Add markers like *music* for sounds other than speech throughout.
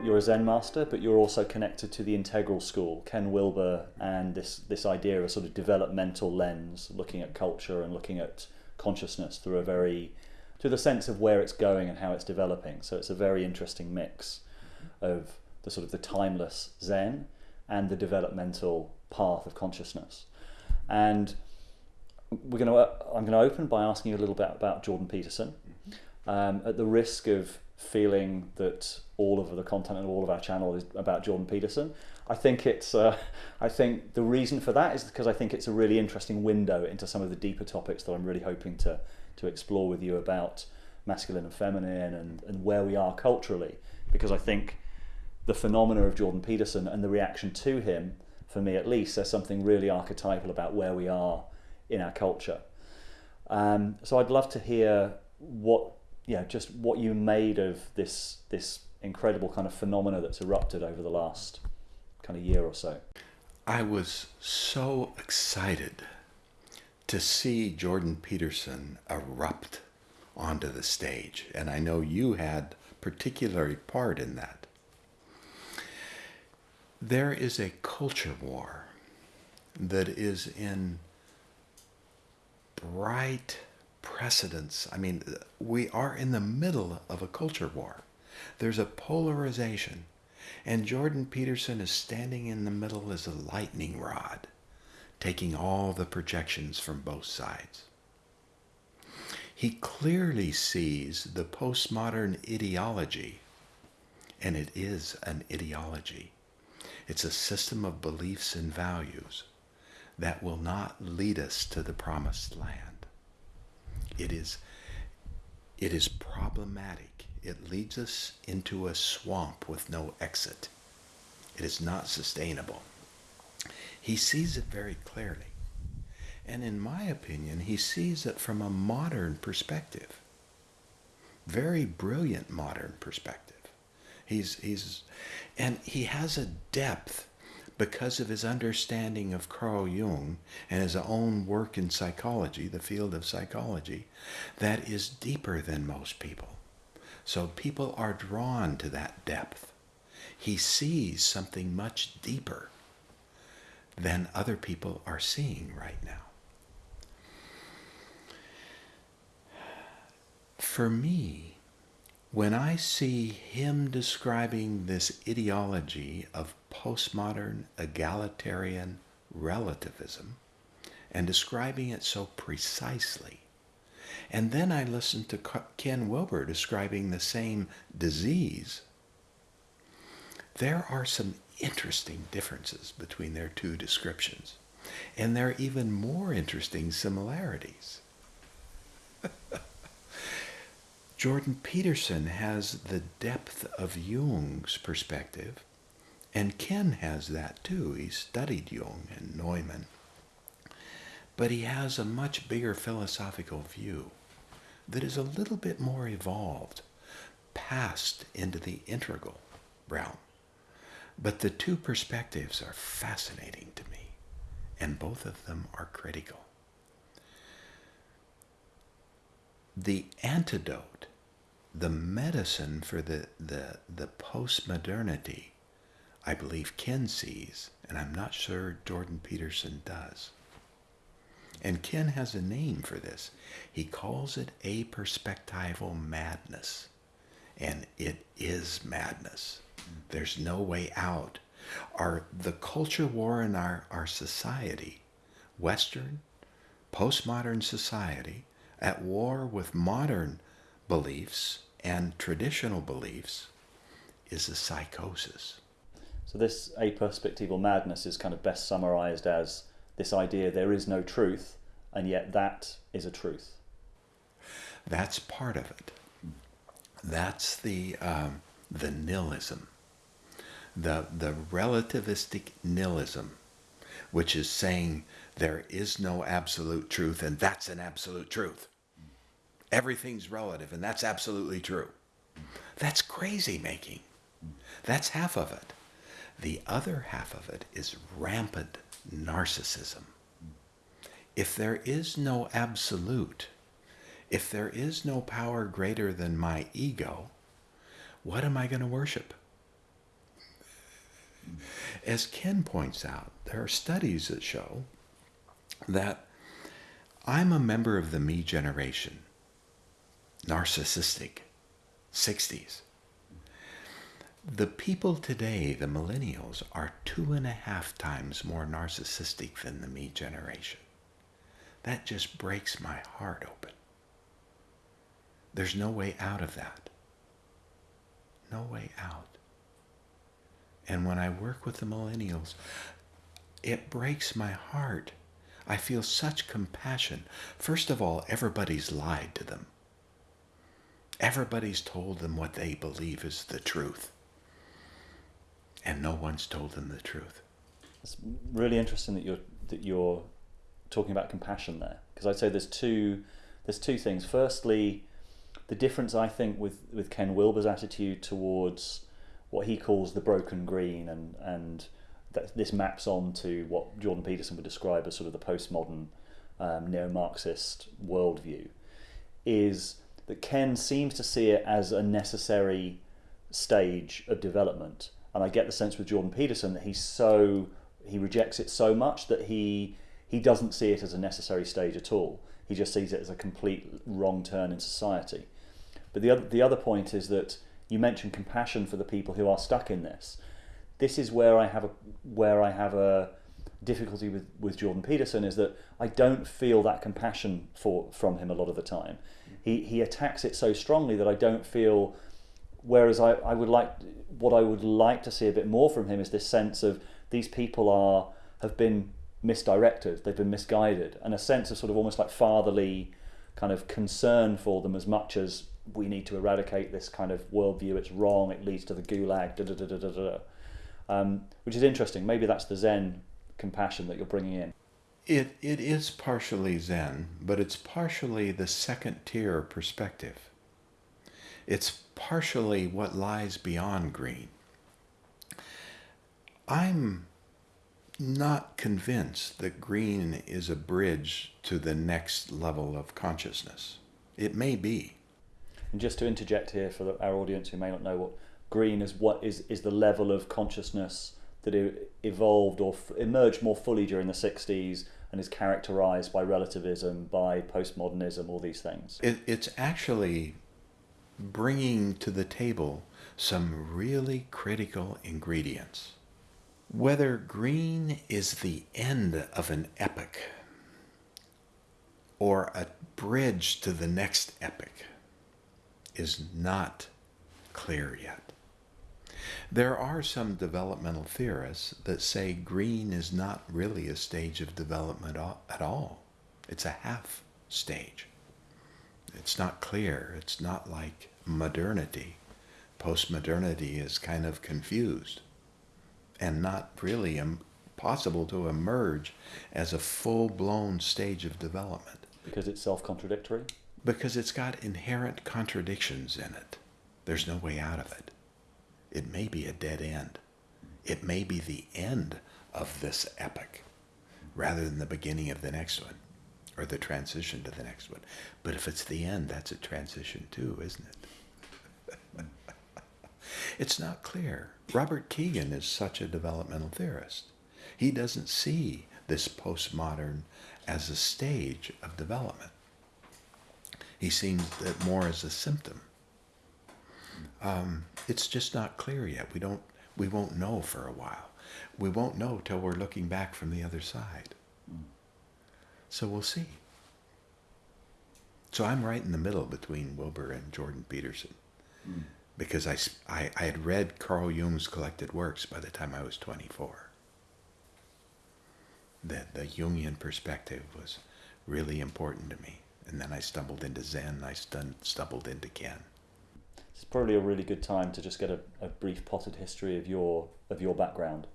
You're a Zen master, but you're also connected to the integral school, Ken Wilber, and this, this idea of a sort of developmental lens, looking at culture and looking at consciousness through a very, through the sense of where it's going and how it's developing. So it's a very interesting mix of the sort of the timeless Zen and the developmental path of consciousness. And we're going to, I'm going to open by asking you a little bit about Jordan Peterson, um, at the risk of feeling that all of the content and all of our channel is about Jordan Peterson. I think it's, uh, *laughs* I think the reason for that is because I think it's a really interesting window into some of the deeper topics that I'm really hoping to, to explore with you about masculine and feminine and, and where we are culturally. Because I think the phenomena of Jordan Peterson and the reaction to him, for me at least, there's something really archetypal about where we are in our culture. Um, so I'd love to hear what, know, just what you made of this, this incredible kind of phenomena that's erupted over the last kind of year or so. I was so excited to see Jordan Peterson erupt onto the stage, and I know you had particularly part in that. There is a culture war that is in bright precedence. I mean, we are in the middle of a culture war. There's a polarization, and Jordan Peterson is standing in the middle as a lightning rod, taking all the projections from both sides. He clearly sees the postmodern ideology, and it is an ideology it's a system of beliefs and values that will not lead us to the promised land. It is, it is problematic. It leads us into a swamp with no exit. It is not sustainable. He sees it very clearly. And in my opinion, he sees it from a modern perspective. Very brilliant modern perspective. He's, he's, and he has a depth because of his understanding of Carl Jung and his own work in psychology, the field of psychology, that is deeper than most people. So people are drawn to that depth. He sees something much deeper than other people are seeing right now. For me, when I see him describing this ideology of postmodern egalitarian relativism and describing it so precisely, and then I listened to Ken Wilber describing the same disease, there are some interesting differences between their two descriptions. And there are even more interesting similarities. *laughs* Jordan Peterson has the depth of Jung's perspective, and Ken has that too. He studied Jung and Neumann. But he has a much bigger philosophical view that is a little bit more evolved, passed into the integral realm. But the two perspectives are fascinating to me, and both of them are critical. The antidote the medicine for the, the, the post-modernity, I believe Ken sees, and I'm not sure Jordan Peterson does. And Ken has a name for this. He calls it aperspectival madness. And it is madness. There's no way out. Our, the culture war in our, our society, Western, postmodern society, at war with modern beliefs and traditional beliefs is a psychosis. So this aperspectival madness is kind of best summarized as this idea there is no truth, and yet that is a truth. That's part of it. That's the um, the nihilism, the the relativistic nihilism, which is saying there is no absolute truth, and that's an absolute truth everything's relative, and that's absolutely true. That's crazy making. That's half of it. The other half of it is rampant narcissism. If there is no absolute, if there is no power greater than my ego, what am I going to worship? As Ken points out, there are studies that show that I'm a member of the me generation, narcissistic, 60s. The people today, the millennials, are two and a half times more narcissistic than the me generation. That just breaks my heart open. There's no way out of that. No way out. And when I work with the millennials, it breaks my heart. I feel such compassion. First of all, everybody's lied to them. Everybody's told them what they believe is the truth. And no one's told them the truth. It's really interesting that you're that you're talking about compassion there because I'd say there's two there's two things. Firstly, the difference I think with with Ken Wilber's attitude towards what he calls the broken green and and that this maps on to what Jordan Peterson would describe as sort of the postmodern um, neo-Marxist worldview is that Ken seems to see it as a necessary stage of development and I get the sense with Jordan Peterson that he's so he rejects it so much that he he doesn't see it as a necessary stage at all. He just sees it as a complete wrong turn in society. But the other, the other point is that you mentioned compassion for the people who are stuck in this. This is where I have a where I have a difficulty with, with Jordan Peterson is that I don't feel that compassion for from him a lot of the time. Mm. He he attacks it so strongly that I don't feel whereas I, I would like what I would like to see a bit more from him is this sense of these people are have been misdirected, they've been misguided, and a sense of sort of almost like fatherly kind of concern for them as much as we need to eradicate this kind of worldview. It's wrong. It leads to the gulag. Da, da, da, da, da, da. Um, which is interesting. Maybe that's the Zen compassion that you're bringing in. It, it is partially Zen, but it's partially the second tier perspective. It's partially what lies beyond green. I'm not convinced that green is a bridge to the next level of consciousness. It may be. And just to interject here for our audience who may not know what green is, what is is the level of consciousness that evolved or emerged more fully during the 60s and is characterized by relativism, by postmodernism, all these things. It, it's actually bringing to the table some really critical ingredients. Whether green is the end of an epoch or a bridge to the next epoch is not clear yet. There are some developmental theorists that say green is not really a stage of development at all. It's a half stage. It's not clear. It's not like modernity. Postmodernity is kind of confused and not really possible to emerge as a full blown stage of development. Because it's self contradictory? because it's got inherent contradictions in it. There's no way out of it. It may be a dead end. It may be the end of this epoch rather than the beginning of the next one or the transition to the next one. But if it's the end, that's a transition too, isn't it? *laughs* it's not clear. Robert Kegan is such a developmental theorist. He doesn't see this postmodern as a stage of development. He sees it more as a symptom. Um, it's just not clear yet. We don't. We won't know for a while. We won't know till we're looking back from the other side. So we'll see. So I'm right in the middle between Wilber and Jordan Peterson. Mm. Because I, I, I had read Carl Jung's collected works by the time I was 24. That the Jungian perspective was really important to me and then I stumbled into Zen. I stun, stumbled into Ken. It's probably a really good time to just get a, a brief potted history of your of your background.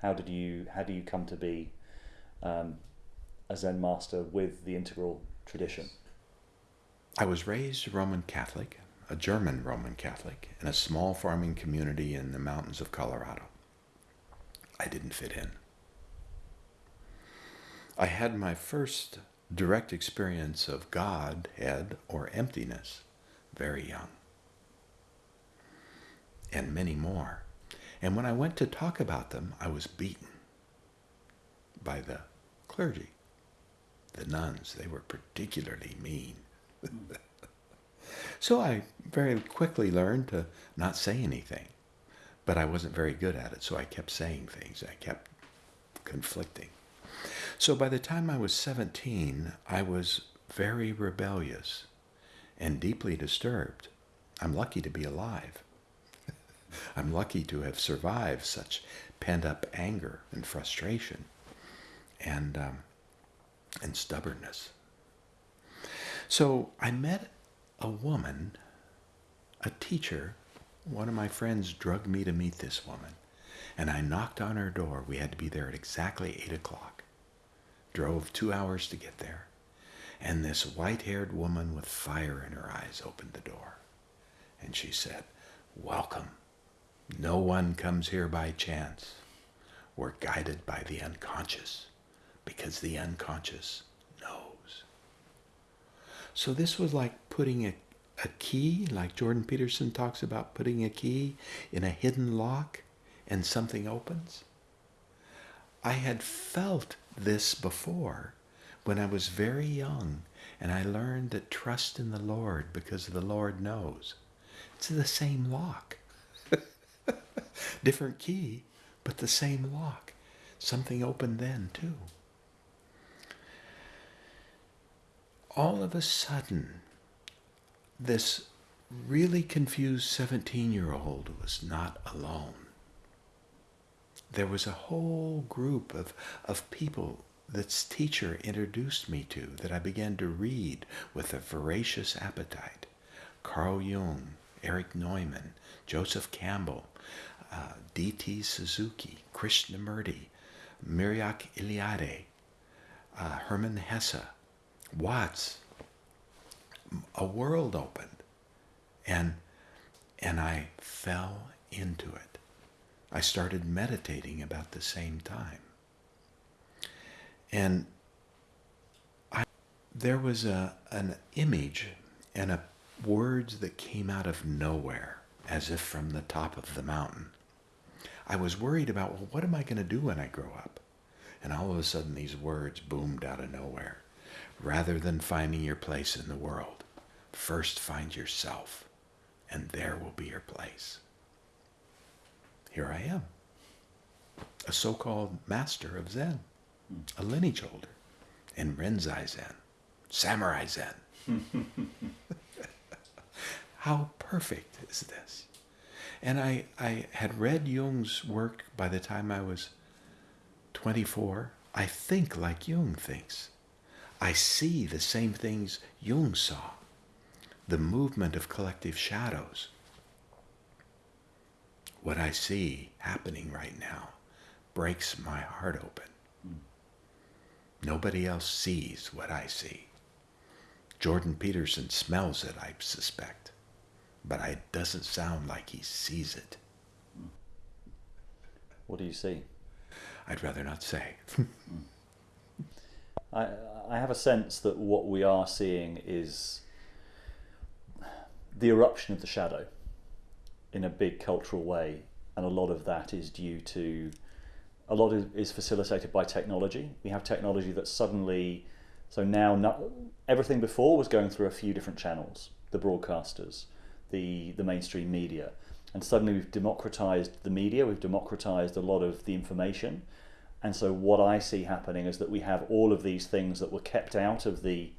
How did you how do you come to be um, a Zen master with the integral tradition? I was raised Roman Catholic, a German Roman Catholic, in a small farming community in the mountains of Colorado. I didn't fit in. I had my first direct experience of Godhead or emptiness very young. And many more. And when I went to talk about them, I was beaten by the clergy. The nuns, they were particularly mean. *laughs* so I very quickly learned to not say anything. But I wasn't very good at it, so I kept saying things. I kept conflicting. So by the time I was 17, I was very rebellious and deeply disturbed. I'm lucky to be alive. *laughs* I'm lucky to have survived such pent up anger and frustration and, um, and stubbornness. So I met a woman, a teacher. One of my friends drugged me to meet this woman, and I knocked on her door. We had to be there at exactly 8 o'clock. Drove two hours to get there, and this white haired woman with fire in her eyes opened the door. And she said, Welcome. No one comes here by chance. We're guided by the unconscious because the unconscious knows. So this was like putting a, a key, like Jordan Peterson talks about putting a key in a hidden lock and something opens. I had felt this before when I was very young and I learned that trust in the Lord because the Lord knows. It's the same lock. *laughs* Different key, but the same lock. Something opened then, too. All of a sudden, this really confused 17 year old was not alone. There was a whole group of, of people this teacher introduced me to that I began to read with a voracious appetite. Carl Jung, Erich Neumann, Joseph Campbell, uh, D.T. Suzuki, Krishnamurti, Mircea Eliade, uh, Hermann Hesse, Watts. A world opened, and and I fell into it. I started meditating about the same time, and I there was a an image and a words that came out of nowhere, as if from the top of the mountain. I was worried about, well, what am I going to do when I grow up? And all of a sudden, these words boomed out of nowhere. Rather than finding your place in the world, first find yourself, and there will be your place. Here I am, a so called master of Zen, a lineage holder in Rinzai Zen, Samurai Zen. *laughs* How perfect is this? And I, I had read Jung's work by the time I was 24. I think like Jung thinks. I see the same things Jung saw the movement of collective shadows. What I see happening right now breaks my heart open. Nobody else sees what I see. Jordan Peterson smells it, I suspect but it doesn't sound like he sees it. What do you see? I'd rather not say. *laughs* I, I have a sense that what we are seeing is the eruption of the shadow in a big cultural way, and a lot of that is due to a lot of, is facilitated by technology. We have technology that suddenly, so now not, everything before was going through a few different channels, the broadcasters, the, the mainstream media. And suddenly we've democratized the media, we've democratized a lot of the information. And so what I see happening is that we have all of these things that were kept out of the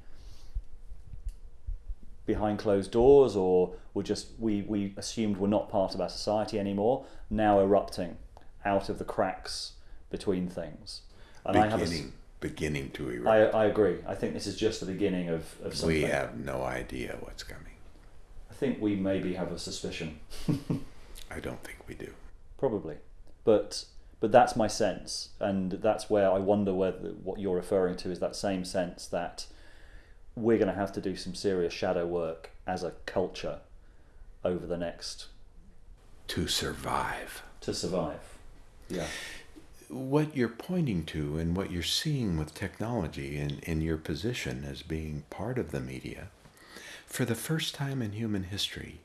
behind closed doors or were just we, we assumed were not part of our society anymore, now erupting out of the cracks between things. And beginning, I have a, beginning to erupt. I, I agree. I think this is just the beginning of, of something. We have no idea what's coming. I think we maybe have a suspicion. *laughs* I don't think we do. Probably, but but that's my sense, and that's where I wonder whether what you're referring to is that same sense that we're going to have to do some serious shadow work as a culture over the next to survive. To survive, yeah. What you're pointing to and what you're seeing with technology in, in your position as being part of the media for the first time in human history,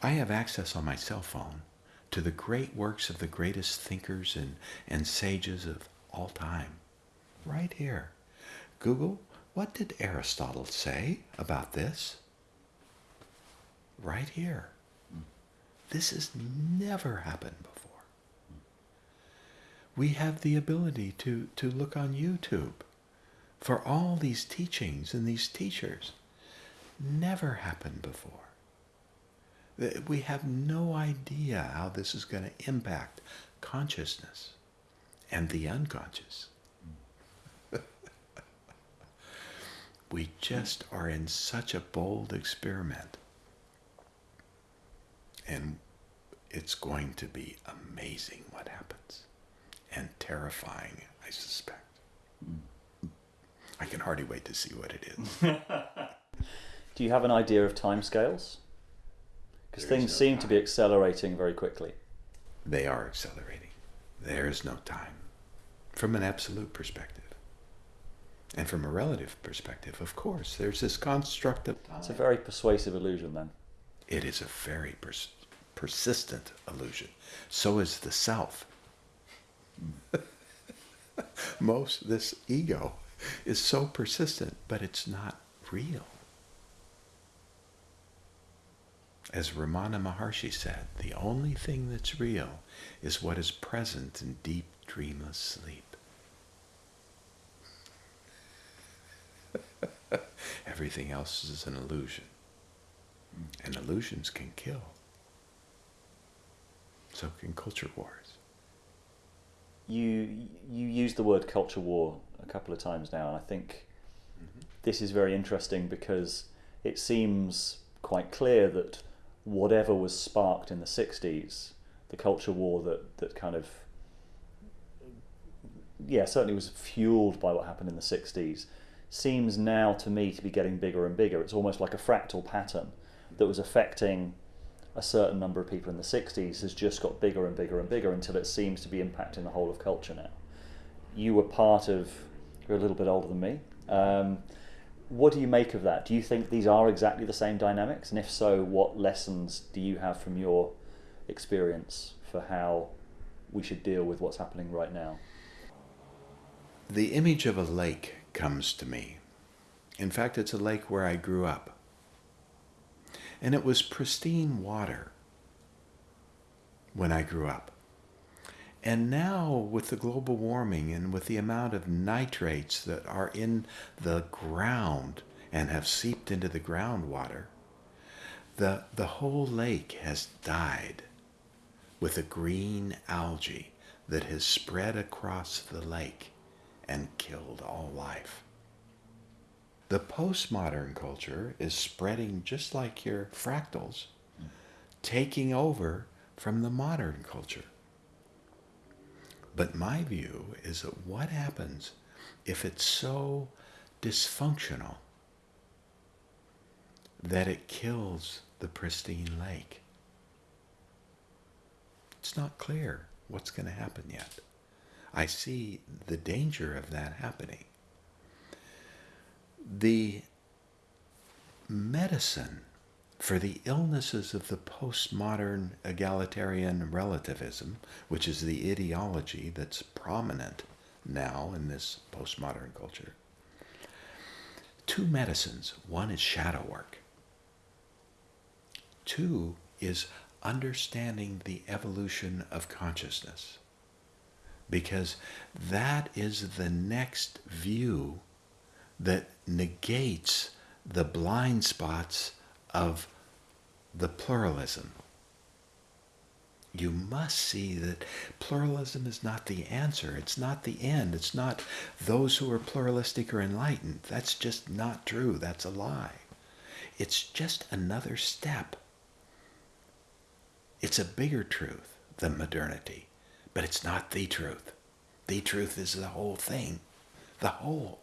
I have access on my cell phone to the great works of the greatest thinkers and, and sages of all time. Right here. Google, what did Aristotle say about this? Right here. This has never happened before. We have the ability to, to look on YouTube for all these teachings and these teachers. Never happened before. We have no idea how this is going to impact consciousness and the unconscious. *laughs* we just are in such a bold experiment. And it's going to be amazing what happens and terrifying, I suspect. I can hardly wait to see what it is. *laughs* Do you have an idea of timescales? Because things no seem to be accelerating very quickly. They are accelerating. There is no time. From an absolute perspective. And from a relative perspective, of course, there's this construct of time. It's a very persuasive illusion then. It is a very pers- persistent illusion. So is the self. *laughs* Most this ego is so persistent, but it's not real. As Ramana Maharshi said, the only thing that's real is what is present in deep, dreamless sleep. *laughs* Everything else is an illusion. And illusions can kill. So can culture wars. You you used the word culture war a couple of times now, and I think mm-hmm. this is very interesting because it seems quite clear that whatever was sparked in the 60s, the culture war that, that kind of, yeah, certainly was fueled by what happened in the 60s, seems now to me to be getting bigger and bigger. It's almost like a fractal pattern that was affecting a certain number of people in the 60s has just got bigger and bigger and bigger until it seems to be impacting the whole of culture now. You were part of, you're a little bit older than me. Um, what do you make of that? Do you think these are exactly the same dynamics? And if so, what lessons do you have from your experience for how we should deal with what's happening right now? The image of a lake comes to me. In fact, it's a lake where I grew up. And it was pristine water when I grew up. And now, with the global warming and with the amount of nitrates that are in the ground and have seeped into the groundwater, the, the whole lake has died with a green algae that has spread across the lake and killed all life. The postmodern culture is spreading just like your fractals, mm. taking over from the modern culture. But my view is that what happens if it's so dysfunctional that it kills the pristine lake? It's not clear what's going to happen yet. I see the danger of that happening. The medicine for the illnesses of the postmodern egalitarian relativism, which is the ideology that's prominent now in this postmodern culture, two medicines. One is shadow work. Two is understanding the evolution of consciousness. Because that is the next view that negates the blind spots of the pluralism. You must see that pluralism is not the answer. It's not the end. It's not those who are pluralistic or enlightened. That's just not true. That's a lie. It's just another step. It's a bigger truth than modernity, but it's not the truth. The truth is the whole thing, the whole.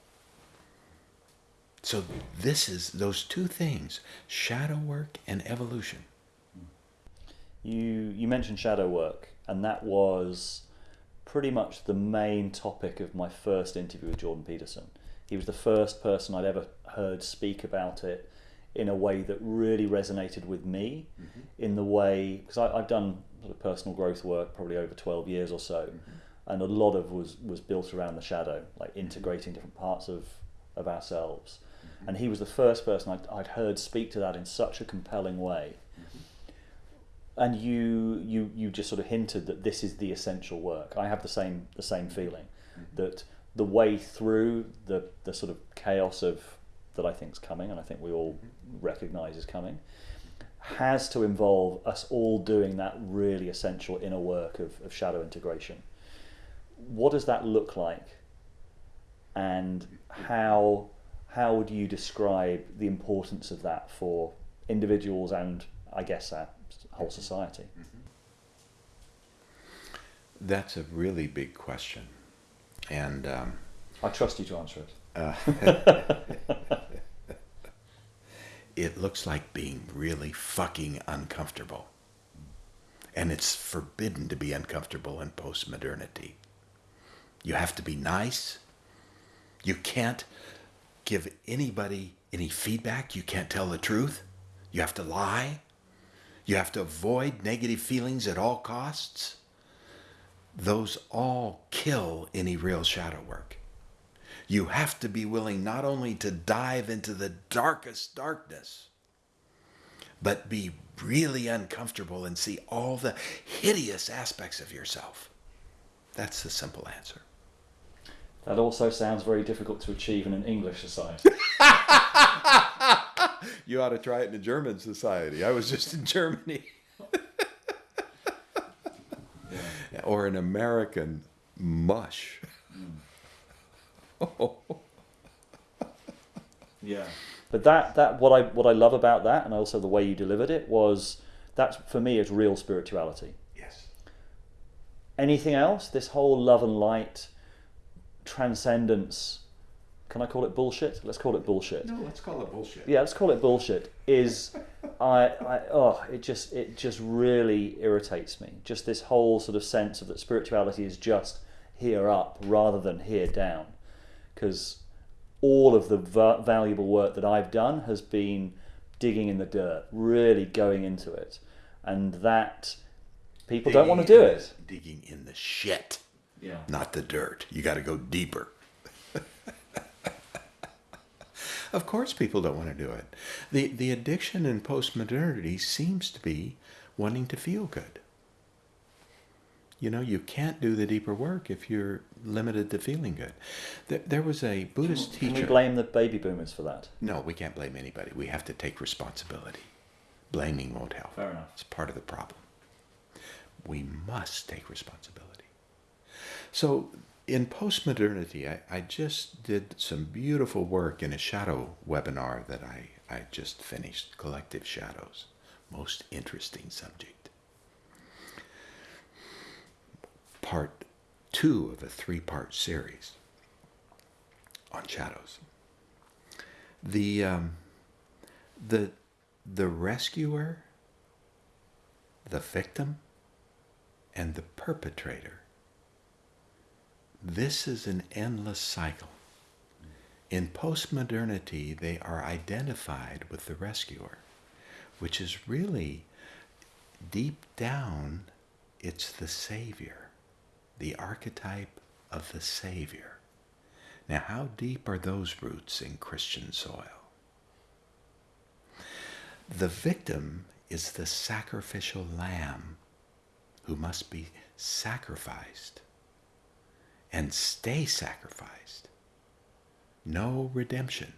So this is those two things, shadow work and evolution. You you mentioned shadow work, and that was pretty much the main topic of my first interview with Jordan Peterson. He was the first person I'd ever heard speak about it in a way that really resonated with me. Mm-hmm. In the way because I've done sort of personal growth work, probably over 12 years or so. Mm-hmm. And a lot of was, was built around the shadow, like integrating different parts of, of ourselves. And he was the first person I'd, I'd heard speak to that in such a compelling way. And you, you, you just sort of hinted that this is the essential work. I have the same, the same feeling that the way through the, the sort of chaos of that I think is coming, and I think we all recognise is coming, has to involve us all doing that really essential inner work of, of shadow integration. What does that look like? And how how would you describe the importance of that for individuals and I guess our whole society? That's a really big question. And um, I trust you to answer it. Uh, *laughs* it looks like being really fucking uncomfortable. And it's forbidden to be uncomfortable in postmodernity. You have to be nice. You can't give anybody any feedback. You can't tell the truth. You have to lie. You have to avoid negative feelings at all costs. Those all kill any real shadow work. You have to be willing not only to dive into the darkest darkness, but be really uncomfortable and see all the hideous aspects of yourself. That's the simple answer. That also sounds very difficult to achieve in an English society. *laughs* you ought to try it in a German society. I was just in Germany. yeah. Or an American mush. Mm. *laughs* yeah. But that, that what I what I love about that and also the way you delivered it was that for me is real spirituality. Yes. Anything else? This whole love and light transcendence can I call it bullshit? Let's call it bullshit. No, let's call it bullshit. Yeah, let's call it bullshit. Is *laughs* I, I oh it just it just really irritates me. Just this whole sort of sense of that spirituality is just here up rather than here down, because all of the va- valuable work that I've done has been digging in the dirt, really going into it, and that people digging don't want to do it. Digging in the shit. Yeah. Not the dirt. You got to go deeper. *laughs* of course, people don't want to do it. The, the addiction in postmodernity seems to be wanting to feel good. You know, you can't do the deeper work if you're limited to feeling good. There, there was a Buddhist can, teacher. Can we blame the baby boomers for that? No, we can't blame anybody. We have to take responsibility. Blaming won't help. Fair enough. It's part of the problem. We must take responsibility. So in postmodernity, I, I just did some beautiful work in a shadow webinar that I, I just finished, Collective Shadows. Most interesting subject. Part two of a three-part series on shadows. The, um, the, the rescuer, the victim, and the perpetrator this is an endless cycle. In postmodernity, they are identified with the rescuer, which is really deep down, it's the Savior, the archetype of the Savior. Now, how deep are those roots in Christian soil? The victim is the sacrificial lamb who must be sacrificed and stay sacrificed. No redemption.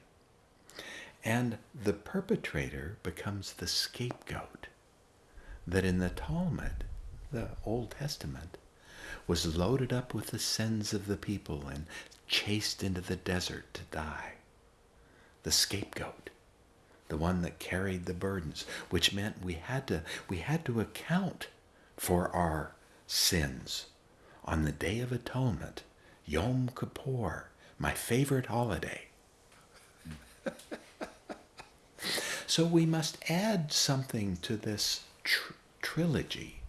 And the perpetrator becomes the scapegoat that in the Talmud, the Old Testament, was loaded up with the sins of the people and chased into the desert to die. The scapegoat, the one that carried the burdens, which meant we had to, we had to account for our sins on the Day of Atonement Yom Kippur, my favorite holiday. *laughs* so we must add something to this tr- trilogy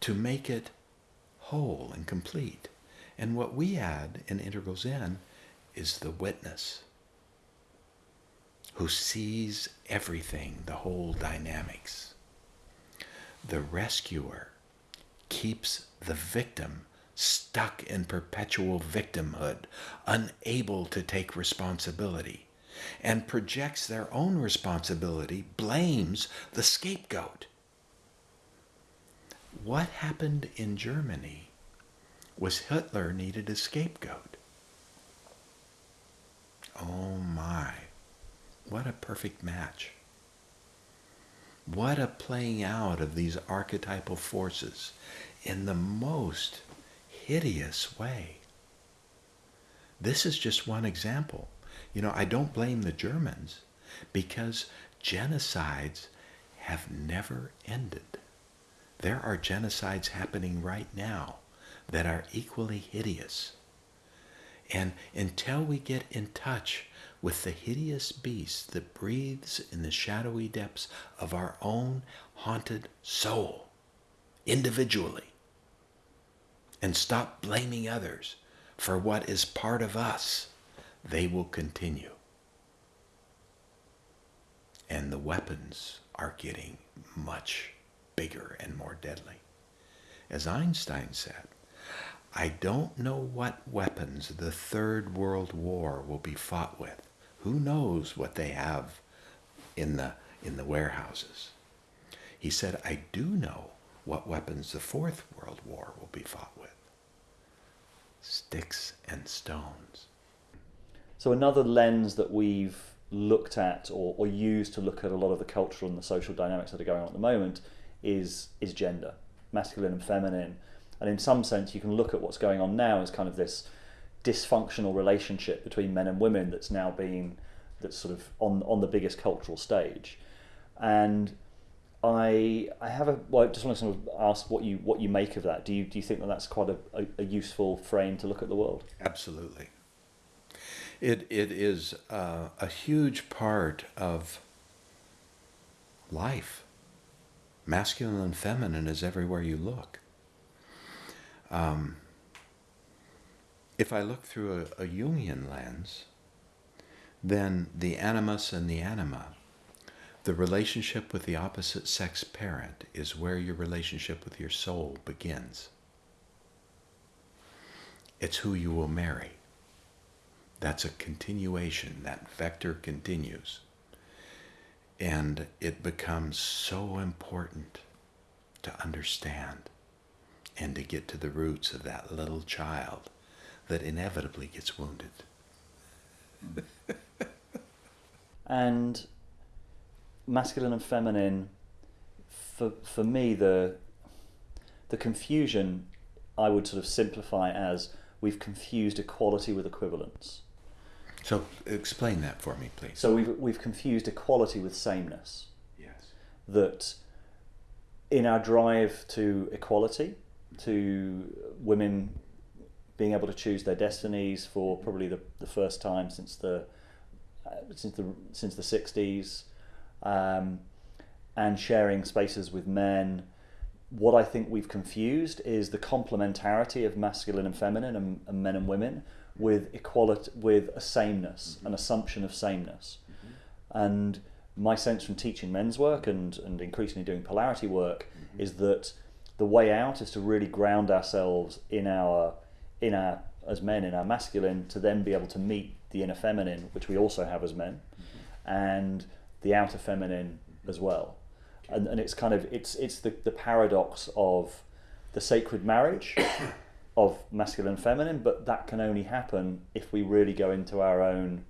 to make it whole and complete. And what we add in Integral Zen is the witness who sees everything, the whole dynamics. The rescuer keeps the victim stuck in perpetual victimhood, unable to take responsibility, and projects their own responsibility, blames the scapegoat. What happened in Germany was Hitler needed a scapegoat. Oh my, what a perfect match. What a playing out of these archetypal forces in the most hideous way. This is just one example. You know, I don't blame the Germans because genocides have never ended. There are genocides happening right now that are equally hideous. And until we get in touch with the hideous beast that breathes in the shadowy depths of our own haunted soul, individually, and stop blaming others for what is part of us, they will continue. And the weapons are getting much bigger and more deadly. As Einstein said, I don't know what weapons the Third World War will be fought with. Who knows what they have in the, in the warehouses? He said, I do know what weapons the Fourth World War will be fought with sticks and stones. So, another lens that we've looked at or, or used to look at a lot of the cultural and the social dynamics that are going on at the moment is, is gender, masculine and feminine and in some sense, you can look at what's going on now as kind of this dysfunctional relationship between men and women that's now been that's sort of on on the biggest cultural stage. And I I have a well, I just want to sort of ask what you what you make of that. Do you do you think that that's quite a, a, useful frame to look at the world? Absolutely. It it is uh, a huge part of life. Masculine and feminine is everywhere you look. Um, if I look through a, a Jungian lens, then the animus and the anima, the relationship with the opposite sex parent, is where your relationship with your soul begins. It's who you will marry. That's a continuation, that vector continues. And it becomes so important to understand and to get to the roots of that little child that inevitably gets wounded. *laughs* and masculine and feminine, for, for me, the, the confusion I would sort of simplify as we've confused equality with equivalence. So explain that for me, please. So we've, we've confused equality with sameness. Yes. That in our drive to equality, to women being able to choose their destinies for probably the, the first time since the uh, since the since the 60s um, and sharing spaces with men what I think we've confused is the complementarity of masculine and feminine and, and men and women with equality with a sameness mm-hmm. an assumption of sameness mm-hmm. and my sense from teaching men's work and, and increasingly doing polarity work mm-hmm. is that the way out is to really ground ourselves in our in our as men in our masculine to then be able to meet the inner feminine which we also have as men mm-hmm. and the outer feminine as well and, and it's kind of it's it's the, the paradox of the sacred marriage *coughs* of masculine and feminine but that can only happen if we really go into our own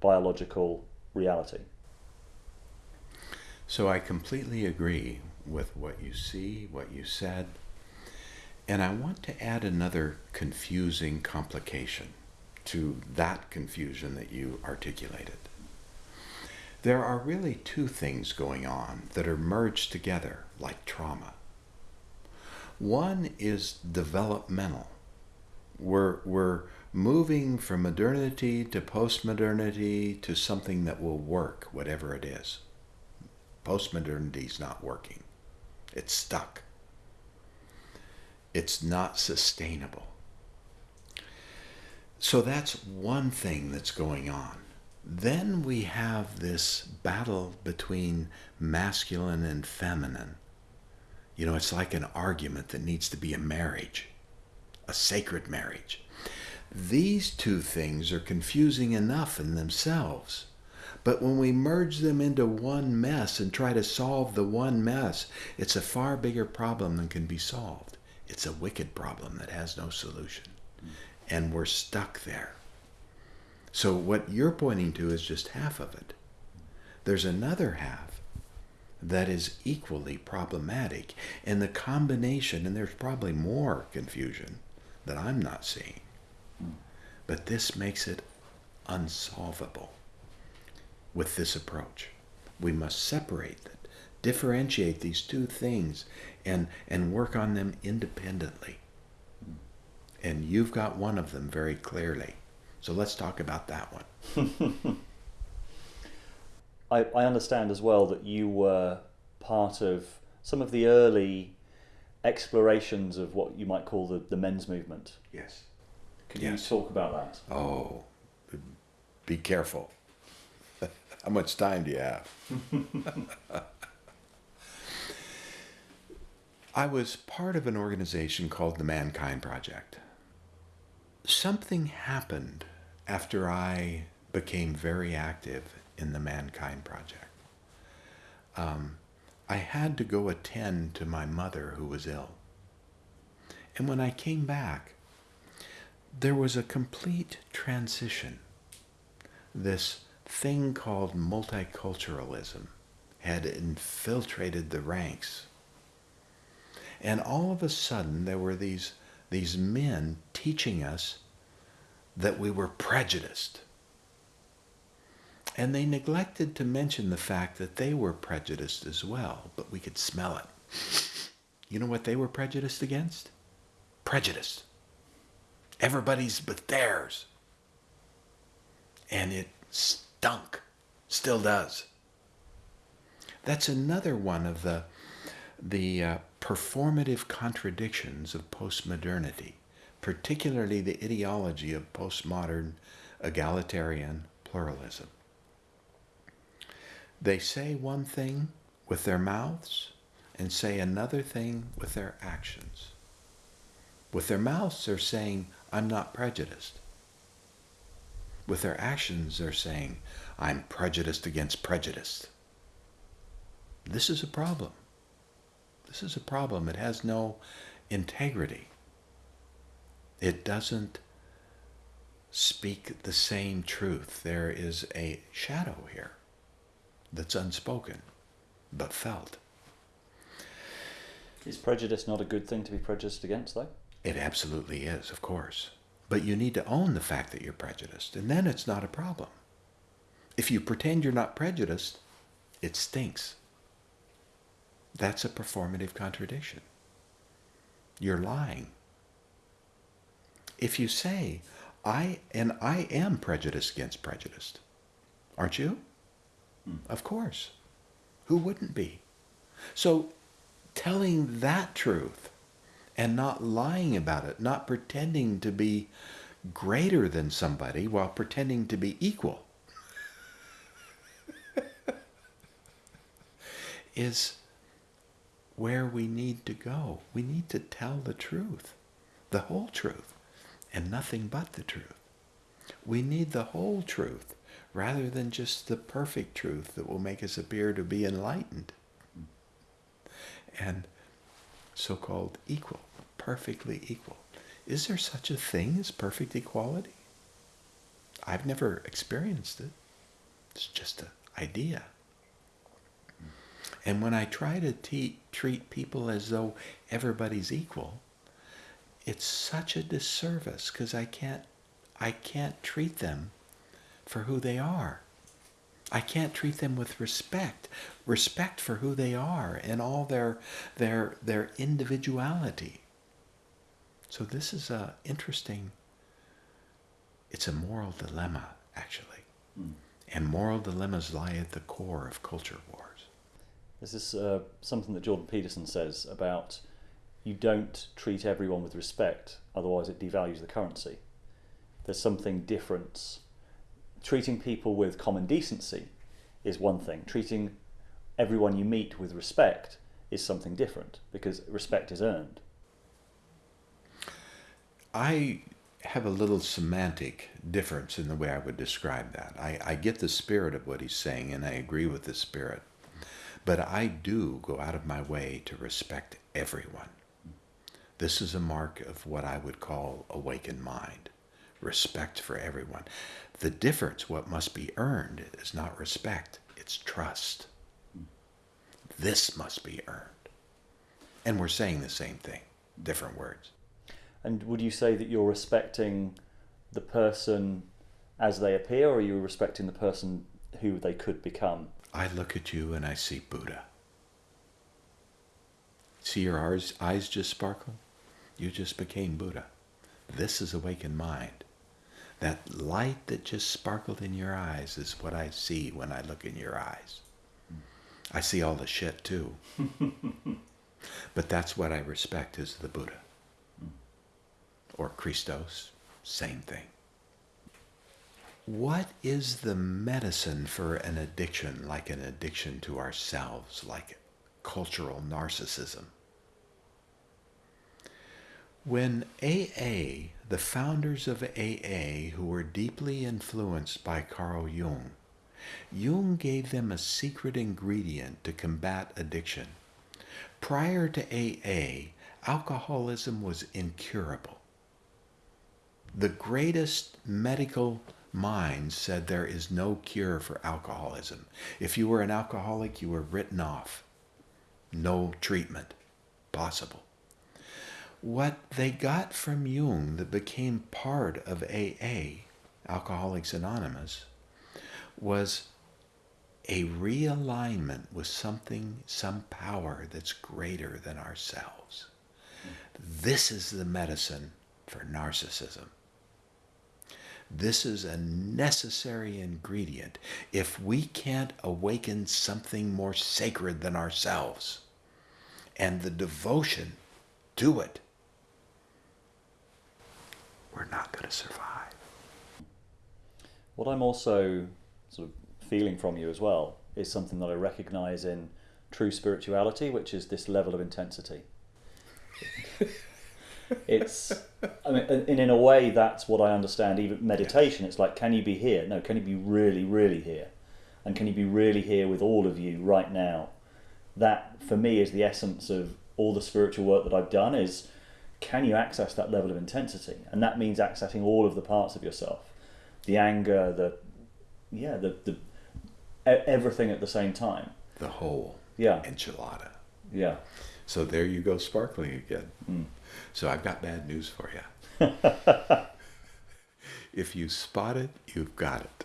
biological reality so i completely agree with what you see, what you said. And I want to add another confusing complication to that confusion that you articulated. There are really two things going on that are merged together like trauma. One is developmental. We're, we're moving from modernity to postmodernity to something that will work, whatever it is. Postmodernity is not working. It's stuck. It's not sustainable. So that's one thing that's going on. Then we have this battle between masculine and feminine You know, it's like an argument that needs to be a marriage, a sacred marriage. These two things are confusing enough in themselves. But when we merge them into one mess and try to solve the one mess, it's a far bigger problem than can be solved. It's a wicked problem that has no solution. And we're stuck there. So, what you're pointing to is just half of it. There's another half that is equally problematic. And the combination, and there's probably more confusion that I'm not seeing, but this makes it unsolvable with this approach. We must separate it, differentiate these two things, and, and work on them independently. And you've got one of them very clearly. So let's talk about that one. *laughs* I, I understand as well that you were part of some of the early explorations of what you might call the, the men's movement. Yes. Can Yes. you talk about that? Oh, be careful. *laughs* How much time do you have? *laughs* I was part of an organization called the Mankind Project. Something happened after I became very active in the Mankind Project. Um, I had to go attend to my mother who was ill. And when I came back, there was a complete transition. This thing called multiculturalism had infiltrated the ranks. And all of a sudden, there were these, these men teaching us that we were prejudiced. And they neglected to mention the fact that they were prejudiced as well, but we could smell it. You know what they were prejudiced against? Prejudice. Everybody's but theirs. And it stunk. Still does. That's another one of the, the uh, performative contradictions of postmodernity, particularly the ideology of postmodern egalitarian pluralism. They say one thing with their mouths and say another thing with their actions. With their mouths, they're saying, I'm not prejudiced. With their actions, they're saying, I'm prejudiced against prejudice. This is a problem. This is a problem. It has no integrity. It doesn't speak the same truth. There is a shadow here that's unspoken but felt. Is prejudice not a good thing to be prejudiced against, though? It absolutely is, of course. But you need to own the fact that you're prejudiced, and then it's not a problem. If you pretend you're not prejudiced, it stinks. That's a performative contradiction. You're lying. If you say, I and I am prejudiced against prejudiced, aren't you? Hmm. Of course. Who wouldn't be? So telling that truth and not lying about it, not pretending to be greater than somebody while pretending to be equal, *laughs* is where we need to go. We need to tell the truth, the whole truth, and nothing but the truth. We need the whole truth rather than just the perfect truth that will make us appear to be enlightened and so called equal, perfectly equal. Is there such a thing as perfect equality? I've never experienced it. It's just an idea. And when I try to te- treat people as though everybody's equal, it's such a disservice because I can't, I can't treat them for who they are. I can't treat them with respect, respect for who they are and all their their their individuality. So this is a interesting it's a moral dilemma actually. Hmm. And moral dilemmas lie at the core of culture wars. This is uh, something that Jordan Peterson says about you don't treat everyone with respect, otherwise it devalues the currency. There's something different. Treating people with common decency is one thing. Treating everyone you meet with respect is something different because respect is earned. I have a little semantic difference in the way I would describe that. I, I get the spirit of what he's saying and I agree with the spirit. But I do go out of my way to respect everyone. This is a mark of what I would call awakened mind respect for everyone. The difference, what must be earned, is not respect, it's trust. This must be earned. And we're saying the same thing, different words. And would you say that you're respecting the person as they appear, or are you respecting the person who they could become? I look at you and I see Buddha. See your eyes, eyes just sparkle? You just became Buddha. This is awakened mind. That light that just sparkled in your eyes is what I see when I look in your eyes. I see all the shit too. *laughs* but that's what I respect is the Buddha. Or Christos, same thing. What is the medicine for an addiction, like an addiction to ourselves, like cultural narcissism? When AA, the founders of AA, who were deeply influenced by Carl Jung, Jung gave them a secret ingredient to combat addiction. Prior to AA, alcoholism was incurable. The greatest medical minds said there is no cure for alcoholism. If you were an alcoholic, you were written off. No treatment possible what they got from Jung that became part of AA, Alcoholics Anonymous, was a realignment with something, some power that's greater than ourselves. This is the medicine for narcissism. This is a necessary ingredient if we can't awaken something more sacred than ourselves and the devotion to it we're not going to survive. What I'm also sort of feeling from you as well is something that I recognize in true spirituality, which is this level of intensity. It's, I mean, and in a way, that's what I understand. Even meditation, it's like, can you be here? No, can you be really, really here? And can you be really here with all of you right now? That, for me, is the essence of all the spiritual work that I've done. Is can you access that level of intensity? And that means accessing all of the parts of yourself, the anger, the yeah, the the everything at the same time. The whole yeah enchilada. Yeah. So there you go, sparkling again. Mm. So I've got bad news for you. *laughs* if you spot it, you've got it.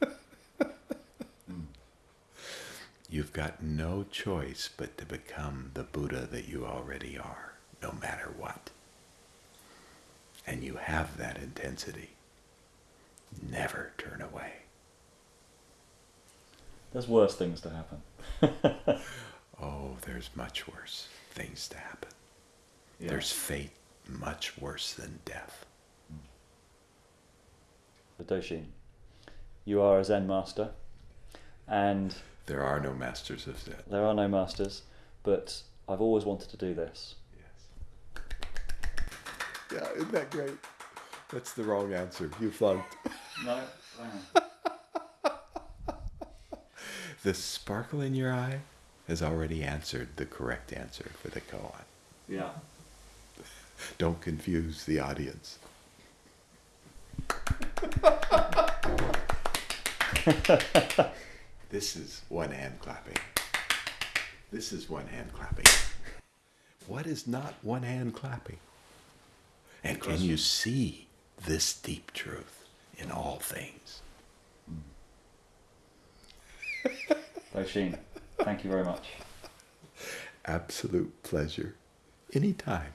*laughs* You've got no choice but to become the Buddha that you already are, no matter what. And you have that intensity. Never turn away. There's worse things to happen. *laughs* there's much worse things to happen. Yeah. There's fate much worse than death. Doshin, you are a Zen master, and there are no masters of Zen. There are no masters, but I've always wanted to do this. Yes. Yeah, isn't that great? That's the wrong answer. You flunked. *laughs* No. *laughs* the sparkle in your eye has already answered the correct answer for the koan. Yeah. Don't confuse the audience. *laughs* This is one hand clapping. This is one hand clapping. What is not one hand clapping? And can you see this deep truth in all things? Doshin, thank you very much. Absolute pleasure. Anytime.